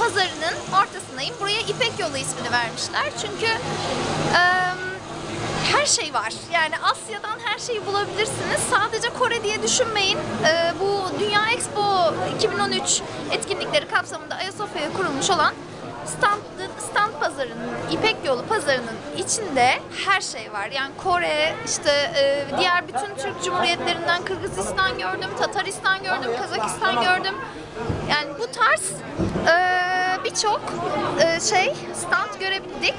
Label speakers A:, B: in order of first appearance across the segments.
A: pazarının ortasındayım. Buraya İpek Yolu ismini vermişler. Çünkü e, her şey var. Yani Asya'dan her şeyi bulabilirsiniz. Sadece Kore diye düşünmeyin. E, bu Dünya Expo 2013 etkinlikleri kapsamında Ayasofya'ya kurulmuş olan stand, stand pazarının, İpek Yolu pazarının içinde her şey var. Yani Kore, işte e, diğer bütün Türk Cumhuriyetlerinden Kırgızistan gördüm, Tataristan gördüm, Kazakistan gördüm. Yani bu tarz e, birçok e, şey stand görebildik.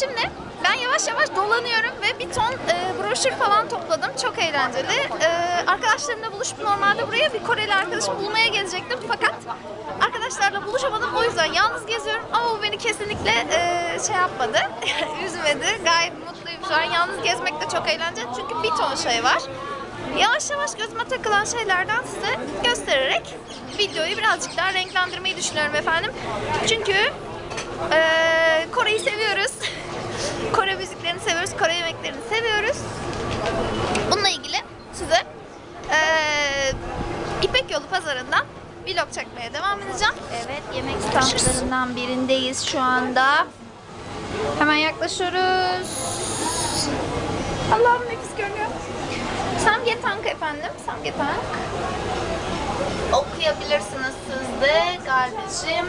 A: Şimdi ben yavaş yavaş dolanıyorum ve bir ton e, broşür falan topladım. Çok eğlenceli. E, arkadaşlarımla buluşup normalde buraya bir Koreli arkadaşım bulmaya gelecektim. Fakat arkadaşlarla buluşamadım. O yüzden yalnız geziyorum. Ama bu beni kesinlikle e, şey yapmadı. Üzmedi. Gayet mutluyum şu an. Yalnız gezmek de çok eğlenceli. Çünkü bir ton şey var. Yavaş yavaş gözüme takılan şeylerden size göstererek videoyu birazcık daha renklendirmeyi düşünüyorum efendim. Çünkü e, Kore'yi seviyoruz. Kore müziklerini seviyoruz, Kore yemeklerini seviyoruz. Bununla ilgili size eee İpek Yolu pazarından vlog çekmeye devam edeceğim. Evet, yemek standlarından birindeyiz şu anda. Hemen yaklaşıyoruz. Allah'ım nefis görünüyor. Samgyetang efendim, Samgyetang. Okuyabilirsiniz siz de kardeşim.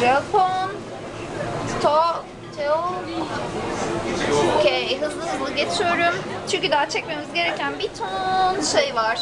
A: Japon, To, Teo. Okey, hızlı hızlı geçiyorum. Çünkü daha çekmemiz gereken bir ton şey var.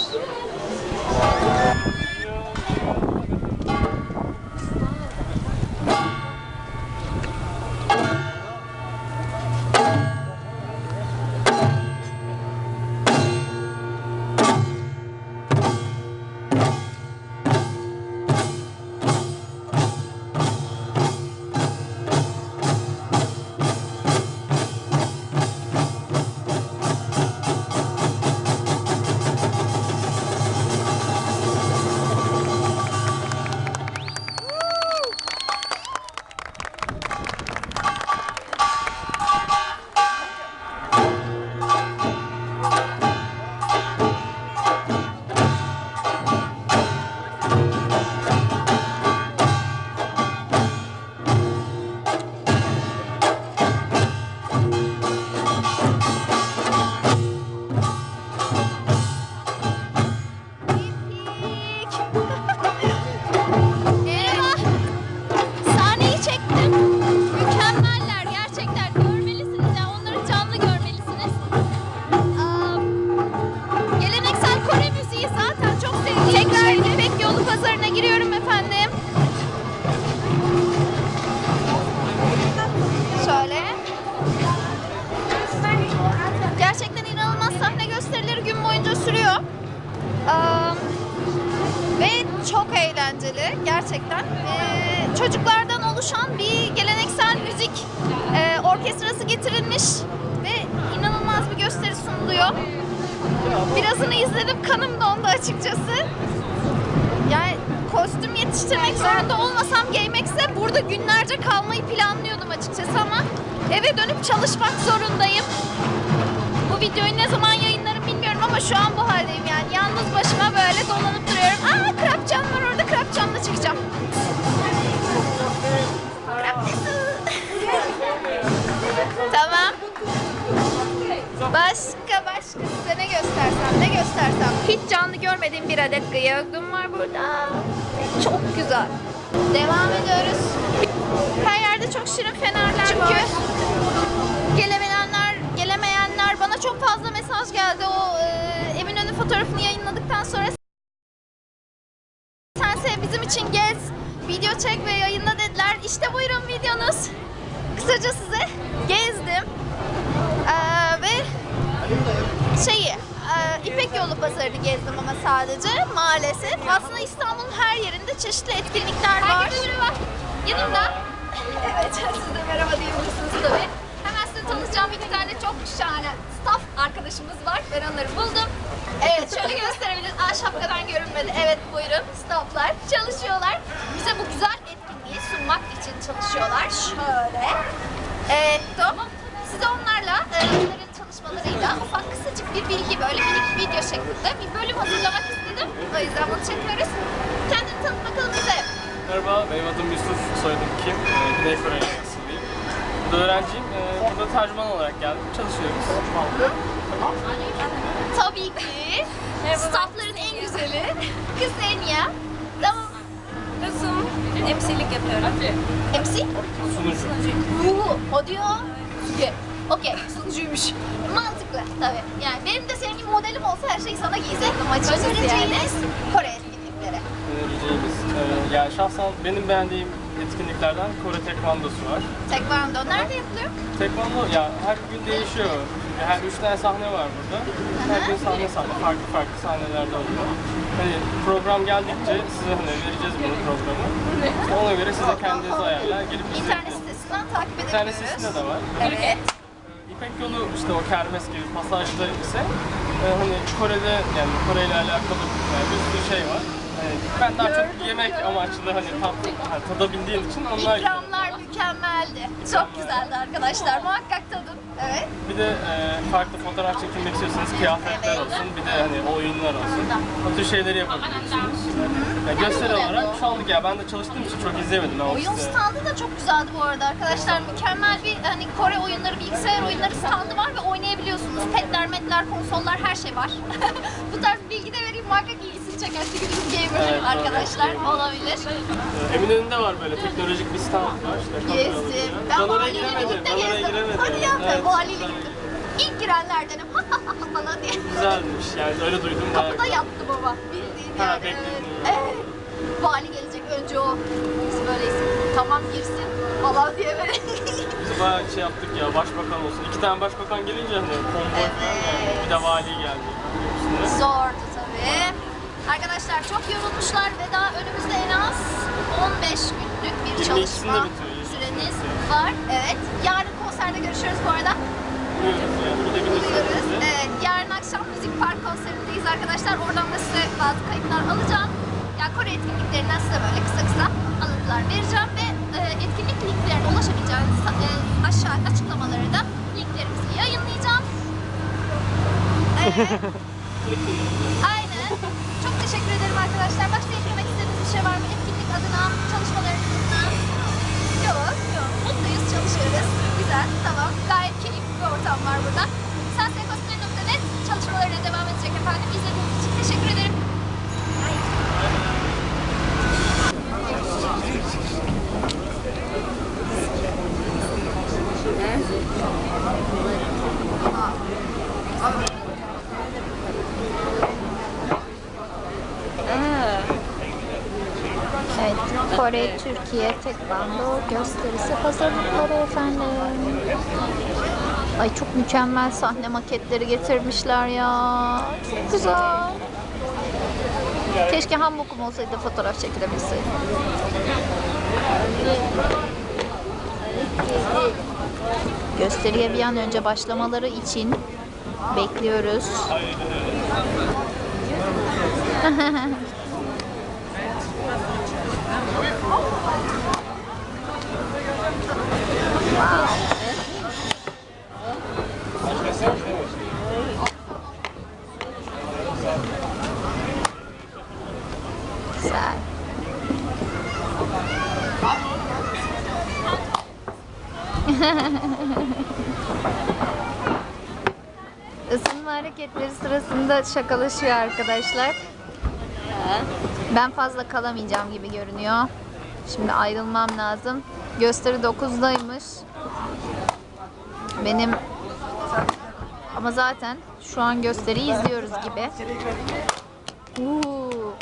A: Ve çok eğlenceli gerçekten. Ee, çocuklardan oluşan bir geleneksel müzik e, orkestrası getirilmiş ve inanılmaz bir gösteri sunuluyor. Birazını izledim, kanım dondu açıkçası. Yani kostüm yetiştirmek zorunda olmasam GameX'e burada günlerce kalmayı planlıyordum açıkçası ama eve dönüp çalışmak zorundayım. Bu videoyu ne zaman bilmiyorum ama şu an bu haldeyim yani. Yalnız başıma böyle dolanıp duruyorum. Aa krapçam var orada krapçamla çıkacağım. Tamam. Başka başka size ne göstersem ne göstersem. Hiç canlı görmediğim bir adet gıyagım var burada. Çok güzel. Devam ediyoruz. Her yerde çok şirin fenerler var. Gelemeyenler, gelemeyenler bana çok fazla mesaj geldi o e, fotoğrafını yayınladıktan sonra sense bizim için gez, video çek ve yayınla dediler. İşte buyurun videonuz. Kısaca size gezdim. Ee, ve şeyi e, İpek Yolu pazarını gezdim ama sadece maalesef. Aslında İstanbul'un her yerinde çeşitli etkinlikler var. merhaba. Yanımda evet siz de merhaba diyebilirsiniz tabii. Hemen size tanıtacağım iki tane çok şahane staff arkadaşımız var. Ben onları buldum. Evet şöyle gösterebiliriz. Aa şapkadan görünmedi. Evet buyurun. Stoplar. Çalışıyorlar. Bize bu güzel etkinliği sunmak için çalışıyorlar. Şöyle. Evet tamam. Size onlarla e, onların çalışmalarıyla ufak kısacık bir bilgi böyle minik video şeklinde bir bölüm hazırlamak istedim. O yüzden bunu çekiyoruz. Kendini tanıt bakalım bize.
B: Merhaba, benim adım Yusuf, soyadım Kim. Ee, Güney Kore öğrenciyim. E, burada tercüman olarak geldim. Çalışıyoruz. Hı.
A: Tabii ki. Staffların en güzeli. Ksenia. Tamam.
C: Kızım, emsilik yapıyorum.
A: MC?
B: Sunucu.
A: Uuu, o diyor. Süge. Okey, sunucuymuş. Mantıklı tabii. Yani benim de senin gibi modelim olsa her şeyi sana giyseydim açıkçası Önereceğiniz Kore
B: Önereceğimiz. Ee, yani şahsen benim beğendiğim etkinliklerden Kore Tekvandosu var.
A: Tekvando nerede yapılıyor?
B: Tekvando ya her gün değişiyor. Her üç tane sahne var burada. Her gün sahne sahne, farklı farklı sahnelerde oluyor. Hani program geldikçe size hani vereceğiz bunu programı. Ona göre size kendiniz ayarlar, gelip
A: İnternet sitesinden takip edebiliyoruz.
B: tane sitesinde de var.
A: Evet.
B: İpek yolu işte o kermes gibi pasajda ise e, hani Kore'de yani Kore ile alakalı bir sürü şey var. Ben daha çok yemek amaçlı hani tat, hani tadabildiğim için onlar
A: İkramlar mükemmeldi. Çok güzeldi arkadaşlar. Muhakkak tadın. Evet.
B: Bir de e, farklı fotoğraf çekilmek istiyorsanız kıyafetler olsun, bir de hani oyunlar olsun. O tür şeyleri yapabiliyorsunuz. Ya gösteri olarak şu anlık ya ben de çalıştığım için çok izleyemedim. Ben
A: Oyun standı da çok güzeldi bu arada arkadaşlar. Mükemmel bir hani Kore oyunları, bilgisayar oyunları standı var ve oynayabiliyorsunuz. Petler, metler, konsollar her şey var. bu tarz bilgi de vereyim muhakkak ilgisini çeker. Çünkü bizim gamer
B: Evet,
A: arkadaşlar olabilir.
B: E, Eminönü'nde var böyle teknolojik bir stand var. İşte
A: Gezdim. Ben valiyle
B: giremedim.
A: birlikte gezdim. Hadi ya
B: Evet,
A: valiyle
B: güzel.
A: gittim. İlk girenlerdenim falan diye.
B: Güzelmiş yani öyle duydum.
A: Kapıda yattı baba. Bildiğin
B: Ha,
A: yani.
B: bekledin.
A: Evet. Vali gelecek önce o. Biz böyleyiz. Tamam girsin falan diye böyle.
B: Biz bayağı şey yaptık ya başbakan olsun. İki tane başbakan gelince hani konvoy falan yani. Bir de vali geldi.
A: Zordu tabii. Arkadaşlar çok yorulmuşlar ve daha önümüzde en az 15 günlük bir
B: 22'sinde
A: çalışma süreniz var. Evet. Yarın konserde görüşürüz bu arada.
B: Yani
A: Buluyoruz. Evet, yarın akşam Müzik Park konserindeyiz arkadaşlar. Oradan da size bazı kayıtlar alacağım. Ya Kore etkinliklerinden size böyle kısa kısa alıntılar vereceğim ve e, etkinlik linklerine ulaşabileceğiniz e, aşağı açıklamaları da linklerimizi yayınlayacağım. Evet. Aynen. Çok teşekkür ederim arkadaşlar. Başka eklemek istediğiniz bir şey var mı? Etkinlik adına, çalışmalarınızdan? Yok, yok. Mutluyuz, çalışıyoruz. Güzel, tamam. Gayet keyifli bir ortam var burada. Sensekosplay.net çalışmalarına devam edecek efendim. İzlediğiniz için teşekkür ederim. Evet, Kore, Türkiye, Tekvando gösterisi hazırlıkları efendim. Ay çok mükemmel sahne maketleri getirmişler ya. Çok güzel. Keşke hambokum olsaydı fotoğraf çekilebilseydim. Gösteriye bir an önce başlamaları için bekliyoruz. sırasında şakalaşıyor arkadaşlar. Ben fazla kalamayacağım gibi görünüyor. Şimdi ayrılmam lazım. Gösteri 9'daymış. Benim ama zaten şu an gösteriyi izliyoruz gibi. Uuu.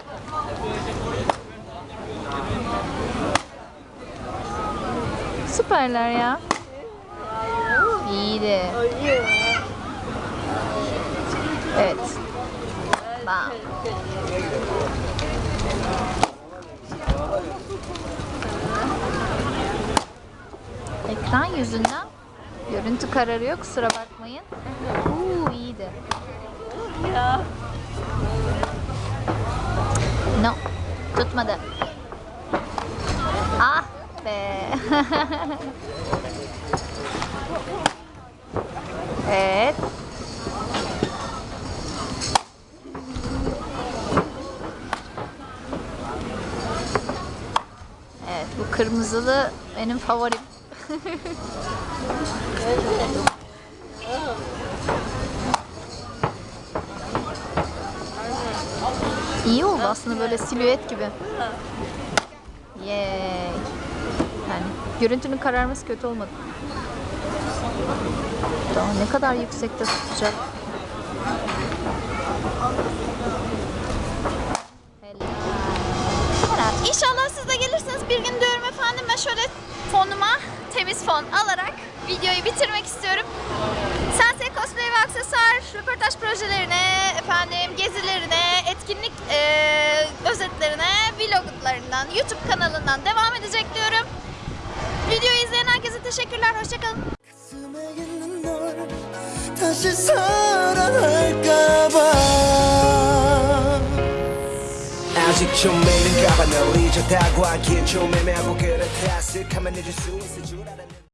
A: Süperler ya. İyiydi. Evet. Bam. Ekran yüzünden görüntü kararıyor kusura bakmayın. Uuu iyiydi. No. Tutmadı. Ah be. Kırmızılı benim favorim. İyi oldu aslında böyle silüet gibi. Yay. Yani görüntünün kararması kötü olmadı. Daha ne kadar yüksekte tutacak. şöyle fonuma temiz fon alarak videoyu bitirmek istiyorum. Sense cosplay ve aksesuar röportaj projelerine, efendim gezilerine, etkinlik eee, özetlerine, vloglarından, YouTube kanalından devam edecek diyorum. Videoyu izleyen herkese teşekkürler. Hoşçakalın.
D: 가슴에 있는 널 다시 사랑할까봐 아직 좀 미는가 봐. 널 잊었다고 하기엔 좀 애매하고 그렇다. 쓱하면 잊을 수 있을 줄 알았는데